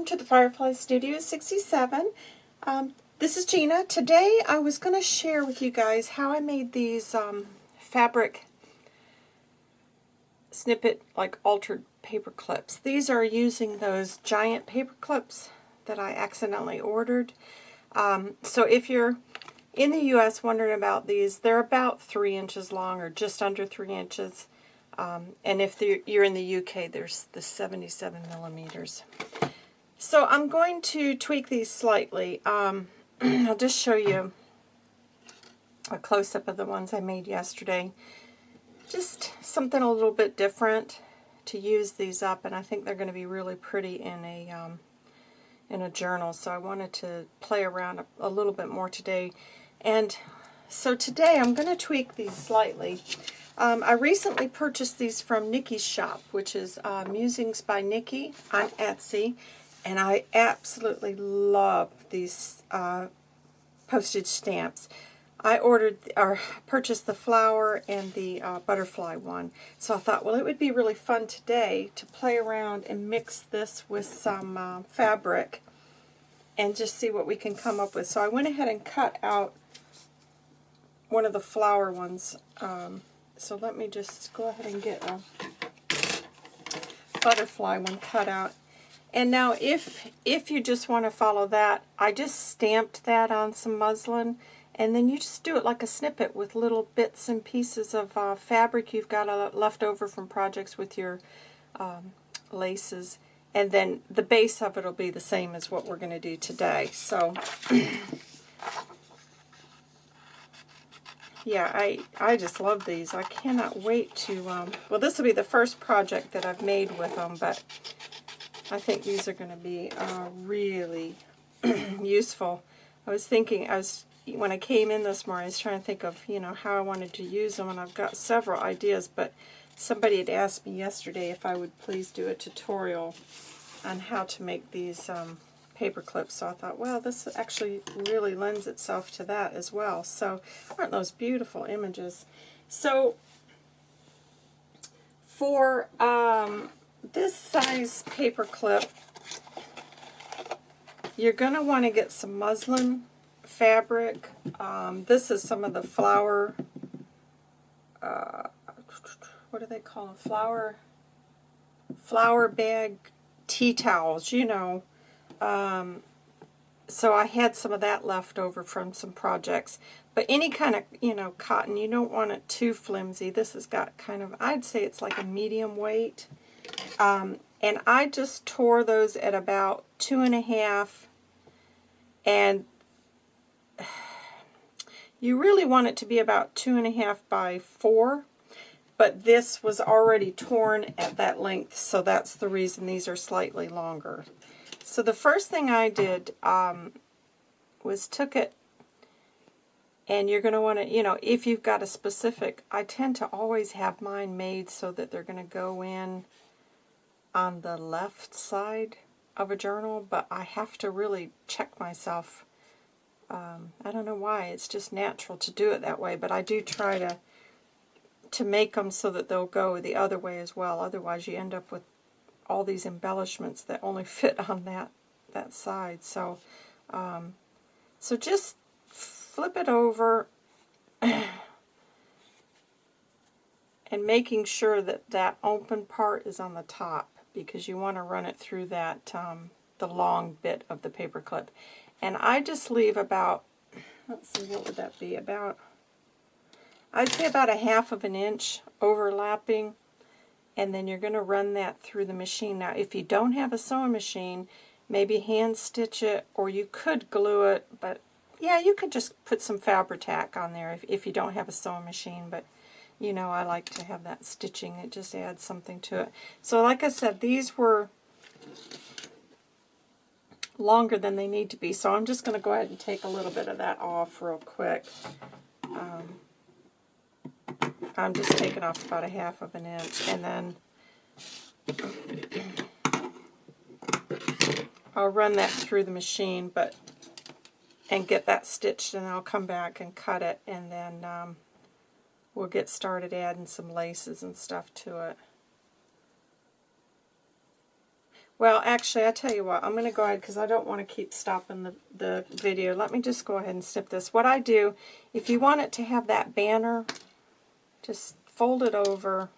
welcome to the Firefly Studio 67. Um, this is Gina. Today I was going to share with you guys how I made these um, fabric snippet like altered paper clips. These are using those giant paper clips that I accidentally ordered. Um, so if you're in the U.S. wondering about these, they're about 3 inches long or just under 3 inches. Um, and if you're in the UK, there's the 77 millimeters. So I'm going to tweak these slightly. Um, I'll just show you a close-up of the ones I made yesterday. Just something a little bit different to use these up, and I think they're going to be really pretty in a um, in a journal. So I wanted to play around a, a little bit more today. And so today I'm going to tweak these slightly. Um, I recently purchased these from Nikki's shop, which is uh, Musings by Nikki on Etsy, and I absolutely love these uh, postage stamps. I ordered or purchased the flower and the uh, butterfly one. So I thought, well, it would be really fun today to play around and mix this with some uh, fabric and just see what we can come up with. So I went ahead and cut out one of the flower ones. Um, so let me just go ahead and get a butterfly one cut out. And now if, if you just want to follow that, I just stamped that on some muslin and then you just do it like a snippet with little bits and pieces of uh, fabric you've got uh, left over from projects with your um, laces. And then the base of it will be the same as what we're going to do today. So yeah, I, I just love these. I cannot wait to, um, well, this will be the first project that I've made with them, but I think these are going to be uh, really useful. I was thinking, I was, when I came in this morning, I was trying to think of, you know, how I wanted to use them, and I've got several ideas, but somebody had asked me yesterday if I would please do a tutorial on how to make these um, paper clips. So I thought, well, this actually really lends itself to that as well. So aren't those beautiful images? So for um, this size paper clip, you're going to want to get some muslin fabric. Um, this is some of the flour, uh, what do they call them? Flour, flour bag tea towels, you know. Um, so I had some of that left over from some projects. But any kind of, you know, cotton, you don't want it too flimsy. This has got kind of, I'd say it's like a medium weight. Um, and I just tore those at about two and a half. And you really want it to be about two and a half by four. But this was already torn at that length, so that's the reason these are slightly longer. So the first thing I did um, was took it, and you're going to want to, you know, if you've got a specific, I tend to always have mine made so that they're going to go in on the left side of a journal, but I have to really check myself. Um, I don't know why, it's just natural to do it that way, but I do try to to make them so that they'll go the other way as well. Otherwise you end up with all these embellishments that only fit on that that side. So, um, so just flip it over and making sure that that open part is on the top because you want to run it through that um, the long bit of the paper clip. And I just leave about, let's see, what would that be? About, I'd say about a half of an inch overlapping and then you're going to run that through the machine. Now, if you don't have a sewing machine, maybe hand stitch it, or you could glue it, but yeah, you could just put some Fabri-Tac on there if, if you don't have a sewing machine, but you know, I like to have that stitching. It just adds something to it. So like I said, these were longer than they need to be, so I'm just going to go ahead and take a little bit of that off real quick. Um, I'm just taking off about a half of an inch and then I'll run that through the machine but and get that stitched and I'll come back and cut it and then um, we'll get started adding some laces and stuff to it. Well, actually, I tell you what, I'm going to go ahead because I don't want to keep stopping the, the video. Let me just go ahead and snip this. What I do, if you want it to have that banner, just fold it over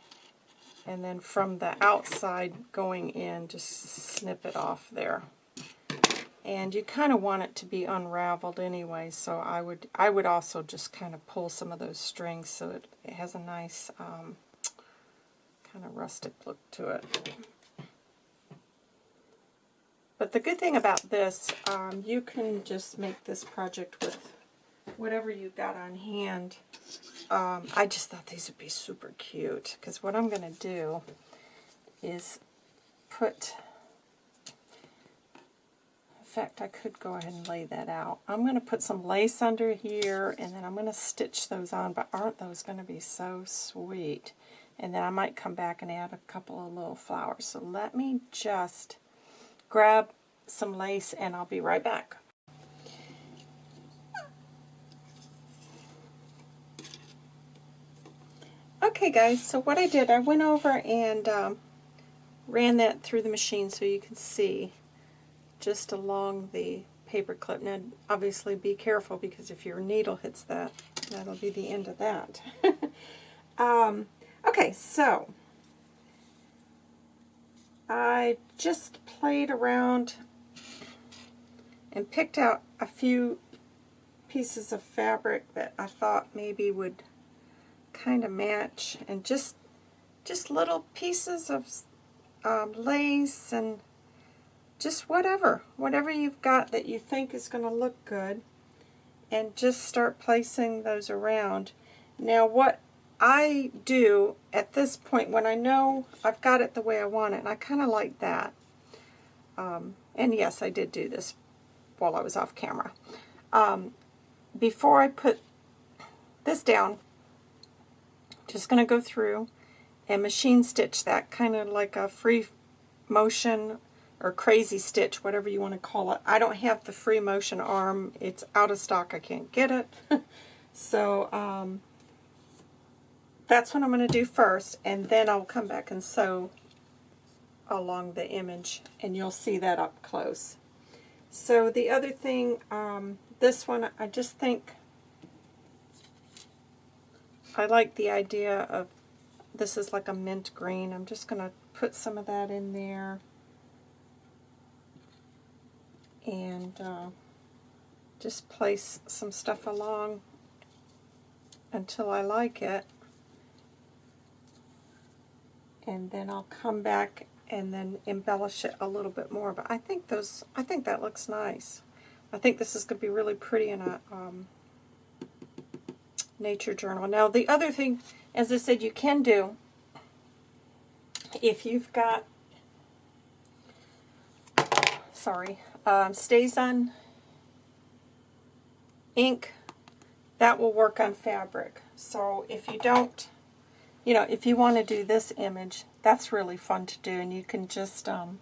and then from the outside going in, just snip it off there. And you kind of want it to be unraveled anyway, so I would I would also just kind of pull some of those strings so it, it has a nice um, kind of rustic look to it. But the good thing about this, um, you can just make this project with whatever you've got on hand. Um, I just thought these would be super cute, because what I'm going to do is put fact, I could go ahead and lay that out. I'm going to put some lace under here, and then I'm going to stitch those on, but aren't those going to be so sweet? And then I might come back and add a couple of little flowers. So let me just grab some lace, and I'll be right back. Okay guys, so what I did, I went over and um, ran that through the machine so you can see just along the paper clip. Now, obviously be careful because if your needle hits that, that'll be the end of that. um, okay, so I just played around and picked out a few pieces of fabric that I thought maybe would kind of match and just just little pieces of um, lace and just whatever, whatever you've got that you think is going to look good, and just start placing those around. Now what I do at this point, when I know I've got it the way I want it, and I kind of like that, um, and yes, I did do this while I was off camera. Um, before I put this down, just going to go through and machine stitch that, kind of like a free motion or crazy stitch, whatever you want to call it. I don't have the free motion arm. It's out of stock. I can't get it. so um, that's what I'm going to do first, and then I'll come back and sew along the image, and you'll see that up close. So the other thing, um, this one, I just think I like the idea of, this is like a mint green. I'm just going to put some of that in there and uh, just place some stuff along until I like it. And then I'll come back and then embellish it a little bit more but I think those I think that looks nice. I think this is going to be really pretty in a um, nature journal. Now the other thing as I said you can do if you've got sorry um, on ink, that will work on fabric. So if you don't, you know, if you want to do this image, that's really fun to do. And you can just um,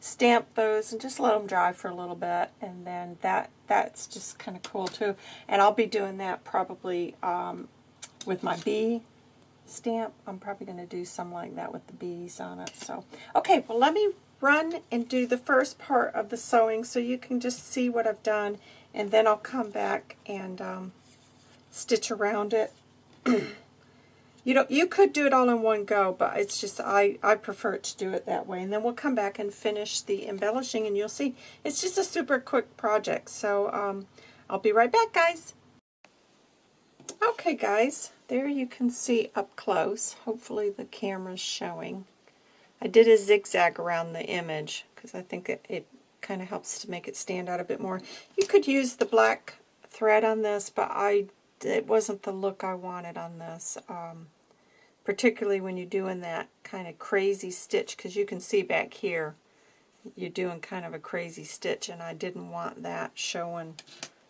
stamp those and just let them dry for a little bit. And then that that's just kind of cool too. And I'll be doing that probably um, with my bee stamp. I'm probably going to do some like that with the bees on it. So, okay, well let me run and do the first part of the sewing so you can just see what I've done and then I'll come back and um, stitch around it. you know, you could do it all in one go, but it's just I, I prefer to do it that way. And then we'll come back and finish the embellishing and you'll see it's just a super quick project. So um, I'll be right back, guys. Okay, guys, there you can see up close. Hopefully the camera's showing. I did a zigzag around the image because I think it, it kind of helps to make it stand out a bit more. You could use the black thread on this, but I it wasn't the look I wanted on this, um, particularly when you're doing that kind of crazy stitch, because you can see back here you're doing kind of a crazy stitch, and I didn't want that showing,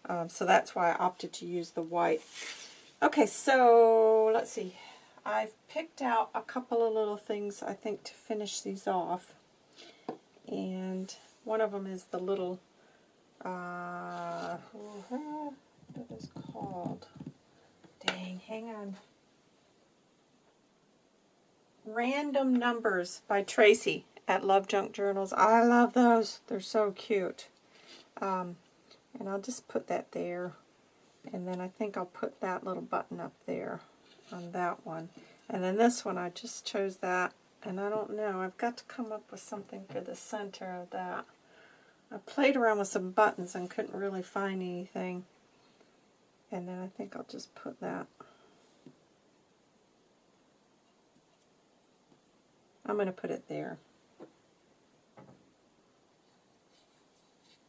um, so that's why I opted to use the white. Okay, so let's see. I've picked out a couple of little things, I think, to finish these off. And one of them is the little, uh, what is called? Dang, hang on. Random Numbers by Tracy. at Love Junk Journals. I love those. They're so cute. Um, and I'll just put that there. And then I think I'll put that little button up there on that one. And then this one, I just chose that. And I don't know. I've got to come up with something for the center of that. I played around with some buttons and couldn't really find anything. And then I think I'll just put that. I'm going to put it there.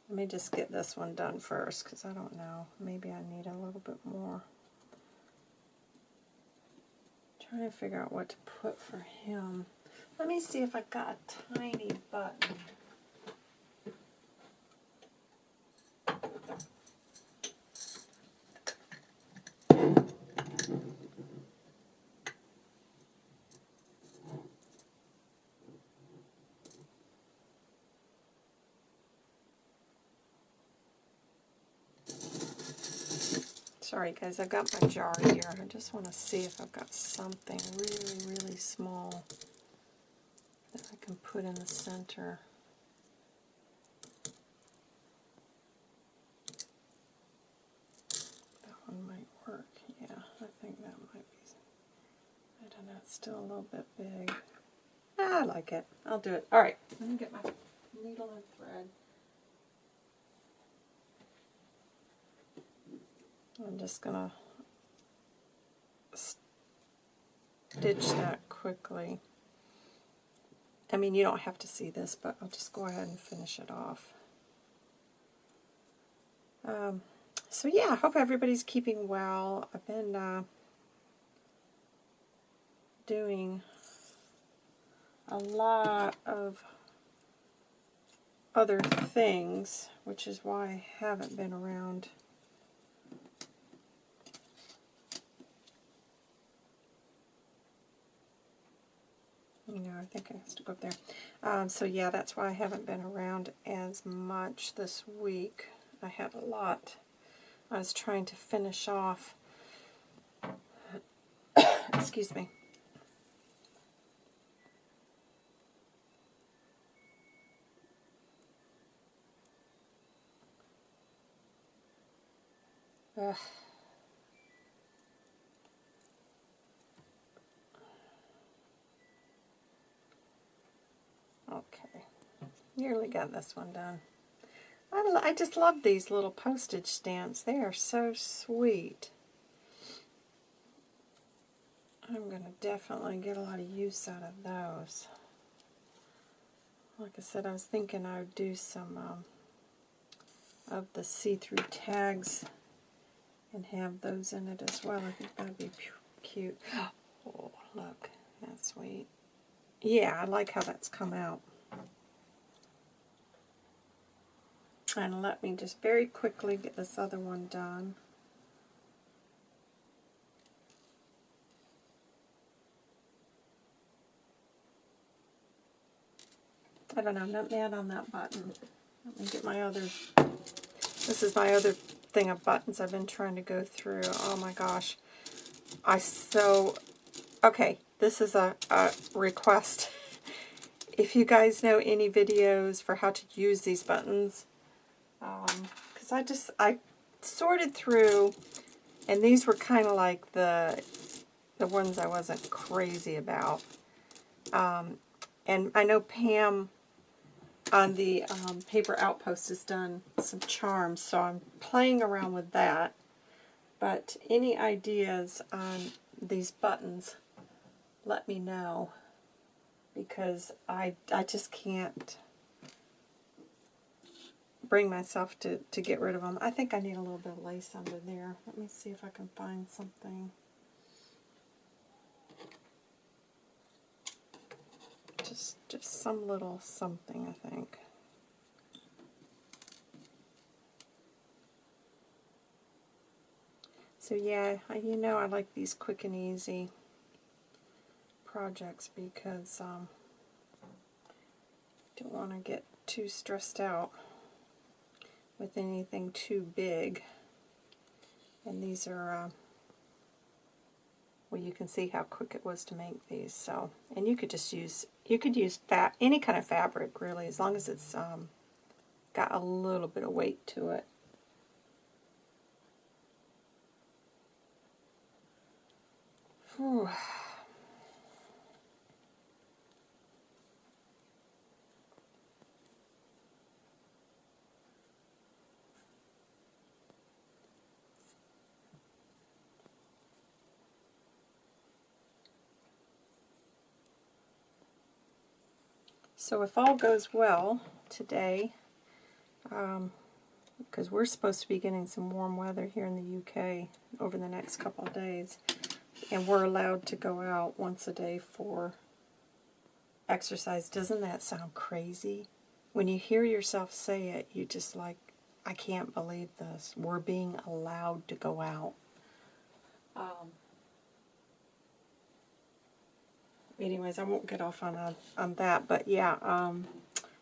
Let me just get this one done first because I don't know. Maybe I need a little bit more. Trying to figure out what to put for him. Let me see if I've got a tiny button. Sorry guys, I've got my jar here. I just want to see if I've got something really, really small that I can put in the center. That one might work. Yeah, I think that might be. I don't know, it's still a little bit big. Ah, I like it. I'll do it. Alright, let me get my needle and thread. I'm just going to stitch that quickly. I mean, you don't have to see this, but I'll just go ahead and finish it off. Um, so yeah, I hope everybody's keeping well. I've been uh, doing a lot of other things, which is why I haven't been around you know, I think I have to go up there. Um, so yeah, that's why I haven't been around as much this week. I had a lot. I was trying to finish off, excuse me. Ugh. Nearly got this one done. I, I just love these little postage stamps. They are so sweet. I'm going to definitely get a lot of use out of those. Like I said, I was thinking I would do some um, of the see-through tags and have those in it as well. I think that would be cute. Oh, look, that's sweet. Yeah, I like how that's come out. And let me just very quickly get this other one done. I don't know, I'm not mad on that button. Let me get my other, this is my other thing of buttons I've been trying to go through. Oh my gosh. I so, okay, this is a, a request. If you guys know any videos for how to use these buttons, because um, I just, I sorted through, and these were kind of like the, the ones I wasn't crazy about. Um, and I know Pam on the um, Paper Outpost has done some charms, so I'm playing around with that. But any ideas on these buttons, let me know. Because I, I just can't bring myself to, to get rid of them. I think I need a little bit of lace under there. Let me see if I can find something. Just, just some little something, I think. So yeah, you know I like these quick and easy projects because um, don't want to get too stressed out with anything too big. And these are uh, well, you can see how quick it was to make these. So, and you could just use you could use fat any kind of fabric really, as long as it's um, got a little bit of weight to it. Whew. So if all goes well today, because um, we're supposed to be getting some warm weather here in the UK over the next couple of days, and we're allowed to go out once a day for exercise. Doesn't that sound crazy? When you hear yourself say it, you just like, I can't believe this. We're being allowed to go out. Um, anyways, I won't get off on a, on that, but yeah. Um,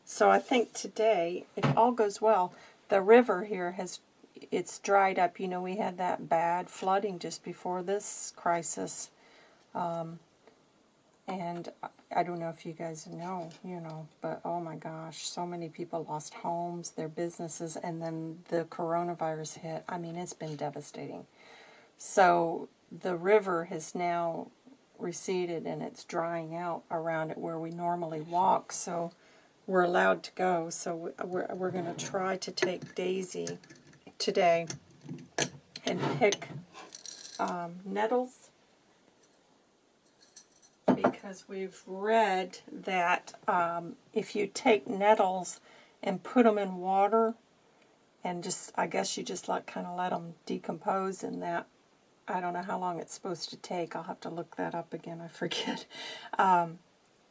so I think today, if all goes well, the river here has it's dried up. You know, we had that bad flooding just before this crisis, um, and I don't know if you guys know, you know, but oh my gosh, so many people lost homes, their businesses, and then the coronavirus hit. I mean, it's been devastating. So the river has now receded and it's drying out around it where we normally walk. So we're allowed to go. So we're, we're going to try to take Daisy today and pick um, nettles because we've read that um, if you take nettles and put them in water and just, I guess you just like kind of let them decompose in that I don't know how long it's supposed to take. I'll have to look that up again. I forget. Um,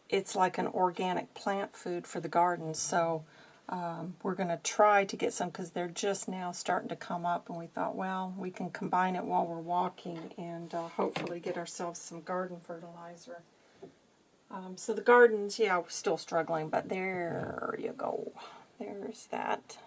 it's like an organic plant food for the garden. So um, we're going to try to get some because they're just now starting to come up. And we thought, well, we can combine it while we're walking and uh, hopefully get ourselves some garden fertilizer. Um, so the gardens, yeah, we're still struggling, but there you go. There's that.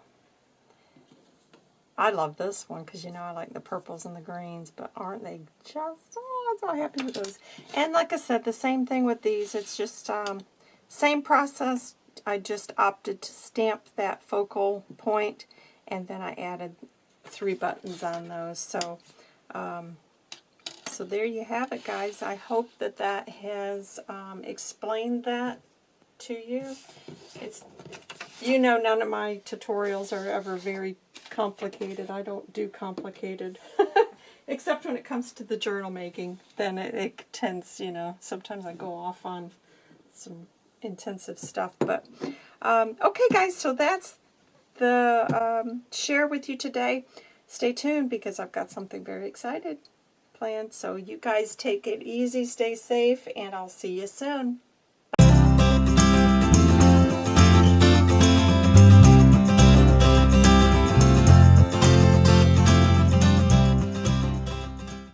I love this one because, you know, I like the purples and the greens, but aren't they just, oh, I'm so happy with those. And like I said, the same thing with these. It's just, um, same process. I just opted to stamp that focal point, and then I added three buttons on those. So, um, so there you have it, guys. I hope that that has um, explained that to you. It's, you know, none of my tutorials are ever very complicated. I don't do complicated. Except when it comes to the journal making, then it, it tends, you know, sometimes I go off on some intensive stuff. But, um, okay guys, so that's the um, share with you today. Stay tuned because I've got something very excited planned. So you guys take it easy, stay safe, and I'll see you soon.